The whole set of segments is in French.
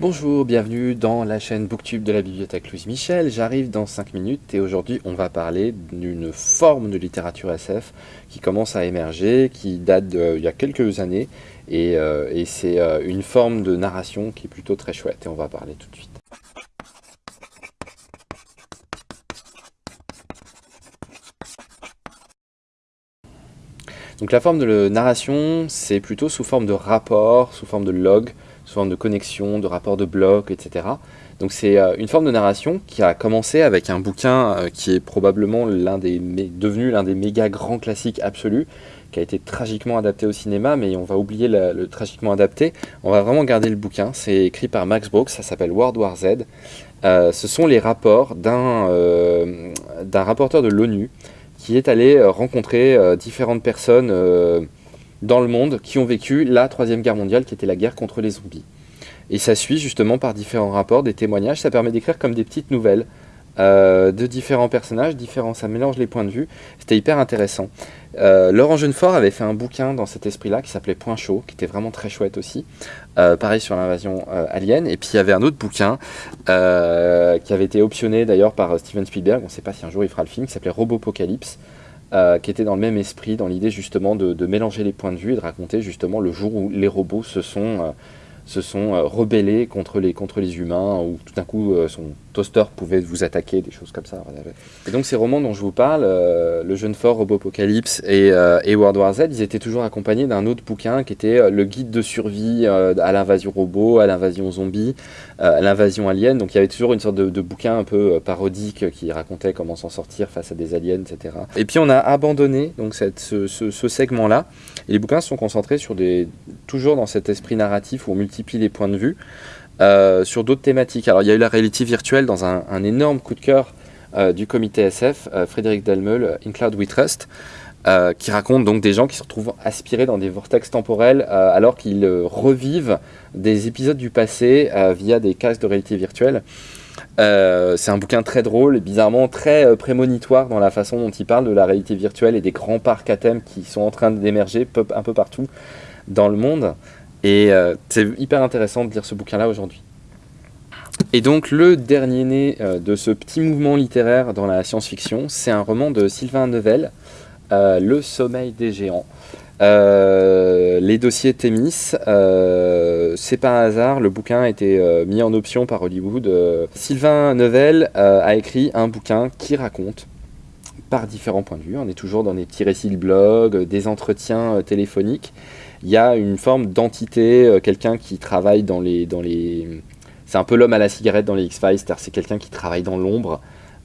Bonjour, bienvenue dans la chaîne Booktube de la bibliothèque Louise Michel. J'arrive dans 5 minutes et aujourd'hui on va parler d'une forme de littérature SF qui commence à émerger, qui date d'il y a quelques années et, euh, c'est euh, une forme de narration qui est plutôt très chouette et on va parler tout de suite. Donc la forme de narration, c'est plutôt sous forme de rapport, sous forme de log, sous forme de connexion, de rapport de bloc, etc. Donc c'est euh, une forme de narration qui a commencé avec un bouquin euh, qui est probablement l'un des devenu l'un des méga grands classiques absolus, qui a été tragiquement adapté au cinéma, mais on va oublier le, tragiquement adapté. On va vraiment garder le bouquin. C'est écrit par Max Brooks, ça s'appelle World War Z. Euh, ce sont les rapports d'un rapporteur de l'ONU qui est allé rencontrer différentes personnes dans le monde qui ont vécu la Troisième Guerre mondiale, qui était la guerre contre les zombies. Et ça suit justement par différents rapports, des témoignages, ça permet d'écrire comme des petites nouvelles euh, de différents personnages, différents, ça mélange les points de vue, c'était hyper intéressant. Euh, Laurent Jeunefort avait fait un bouquin dans cet esprit-là qui s'appelait Point chaud, qui était vraiment très chouette aussi, euh, pareil sur l'invasion alien, et puis il y avait un autre bouquin qui avait été optionné d'ailleurs par Steven Spielberg, on ne sait pas si un jour il fera le film, qui s'appelait Robopocalypse, euh, qui était dans le même esprit, dans l'idée justement de, mélanger les points de vue et de raconter justement le jour où les robots se sont, euh, se sont euh, rebellés contre les, contre les humains, où tout d'un coup son toaster pouvait vous attaquer, des choses comme ça. Et donc ces romans dont je vous parle, Le Jeune Fort, Robopocalypse et, et World War Z, ils étaient toujours accompagnés d'un autre bouquin qui était le guide de survie à l'invasion robot, à l'invasion zombie, à l'invasion alien. Donc il y avait toujours une sorte de, bouquin un peu parodique qui racontait comment s'en sortir face à des aliens, etc. Et puis on a abandonné donc ce, segment-là. Et les bouquins sont concentrés sur des, toujours dans cet esprit narratif où on multiplie les points de vue, euh, sur d'autres thématiques. Alors il y a eu la réalité virtuelle dans un, énorme coup de cœur euh, du comité SF, euh, Frédéric Delmeul, In Cloud We Trust, qui raconte donc des gens qui se retrouvent aspirés dans des vortex temporels alors qu'ils revivent des épisodes du passé via des casques de réalité virtuelle. C'est un bouquin très drôle bizarrement très prémonitoire dans la façon dont il parle de la réalité virtuelle et des grands parcs à thème qui sont en train d'émerger un peu partout dans le monde. Et euh, c'est hyper intéressant de lire ce bouquin-là aujourd'hui. Et donc le dernier né de ce petit mouvement littéraire dans la science-fiction, c'est un roman de Sylvain Neuvel, Le sommeil des géants. Euh, les dossiers Témis, euh, c'est pas un hasard, le bouquin a été euh, mis en option par Hollywood. Sylvain Neuvel a écrit un bouquin qui raconte, par différents points de vue, on est toujours dans des petits récits de blog, des entretiens téléphoniques, il y a une forme d'entité, quelqu'un qui travaille dans les... Dans les c'est un peu l'homme à la cigarette dans les X-Files, c'est-à-dire c'est quelqu'un qui travaille dans l'ombre,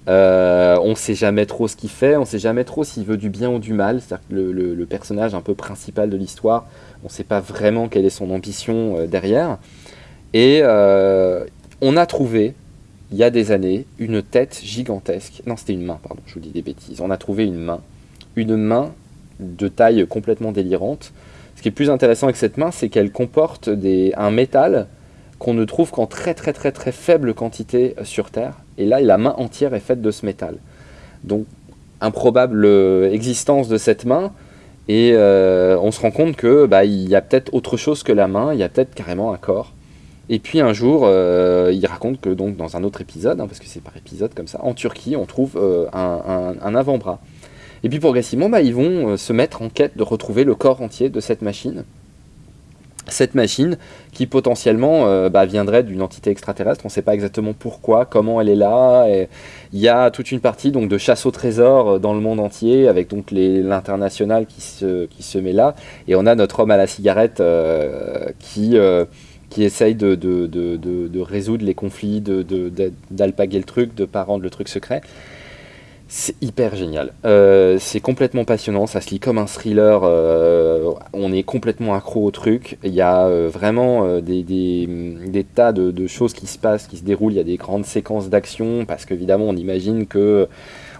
euh, on ne sait jamais trop ce qu'il fait, on ne sait jamais trop s'il veut du bien ou du mal. C'est-à-dire que le, personnage un peu principal de l'histoire, on ne sait pas vraiment quelle est son ambition euh, derrière. Et euh, on a trouvé, il y a des années, une tête gigantesque. Non, c'était une main, pardon, je vous dis des bêtises. On a trouvé une main. Une main de taille complètement délirante. Ce qui est plus intéressant avec cette main, c'est qu'elle comporte un métal qu'on ne trouve qu'en très très très très faible quantité sur Terre. Et là, la main entière est faite de ce métal. Donc, improbable euh, existence de cette main. Et euh, on se rend compte que bah, il y a peut-être autre chose que la main, il y a peut-être carrément un corps. Et puis un jour, euh, il raconte que donc dans un autre épisode, hein, parce que c'est par épisode comme ça, en Turquie, on trouve un, avant-bras. Et puis progressivement, bah, ils vont se mettre en quête de retrouver le corps entier de cette machine cette machine qui potentiellement euh, bah, viendrait d'une entité extraterrestre. On ne sait pas exactement pourquoi, comment elle est là. il y a toute une partie donc, de chasse au trésor euh, dans le monde entier avec donc l'international qui se, qui se met là. Et on a notre homme à la cigarette euh, qui, qui essaye de, de, de, de, résoudre les conflits, d'alpaguer le truc, de ne pas rendre le truc secret. C'est hyper génial. Euh, c'est complètement passionnant, ça se lit comme un thriller, euh, on est complètement accro au truc. Il y a euh, vraiment des, tas de, choses qui se passent, qui se déroulent. Il y a des grandes séquences d'action parce qu'évidemment on imagine que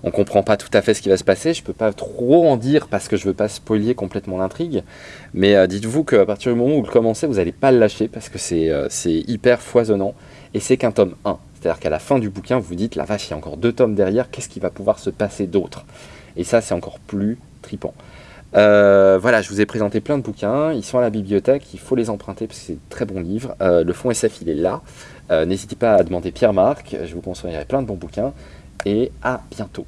on comprend pas tout à fait ce qui va se passer. Je peux pas trop en dire parce que je veux pas spoiler complètement l'intrigue. Mais dites-vous qu'à partir du moment où vous le commencez, vous n'allez pas le lâcher parce que c'est hyper foisonnant. Et c'est qu'un tome 1. C'est-à-dire qu'à la fin du bouquin, vous vous dites, la vache, il y a encore deux tomes derrière, qu'est-ce qui va pouvoir se passer d'autre? Et ça, c'est encore plus tripant. voilà, je vous ai présenté plein de bouquins, ils sont à la bibliothèque, il faut les emprunter parce que c'est de très bons livres. le fonds SF, il est là. N'hésitez pas à demander Pierre-Marc, je vous conseillerai plein de bons bouquins et à bientôt.